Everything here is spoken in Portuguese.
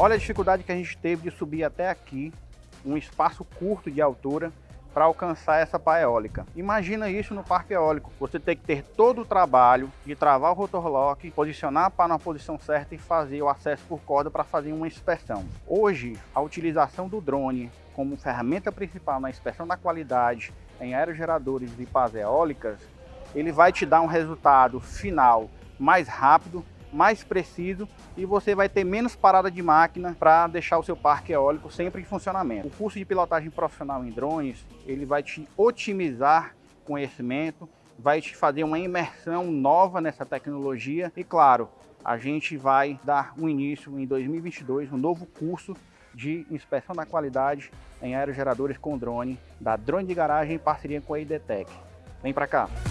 Olha a dificuldade que a gente teve de subir até aqui, um espaço curto de altura, para alcançar essa pá eólica. Imagina isso no parque eólico. Você tem que ter todo o trabalho de travar o rotor lock, posicionar a pá na posição certa e fazer o acesso por corda para fazer uma inspeção. Hoje, a utilização do drone como ferramenta principal na inspeção da qualidade em aerogeradores e pás eólicas, ele vai te dar um resultado final mais rápido, mais preciso e você vai ter menos parada de máquina para deixar o seu parque eólico sempre em funcionamento. O curso de pilotagem profissional em drones, ele vai te otimizar conhecimento, vai te fazer uma imersão nova nessa tecnologia e claro, a gente vai dar um início em 2022, um novo curso de inspeção da qualidade em aerogeradores com drone, da Drone de Garagem em parceria com a IDTEC. Vem para cá!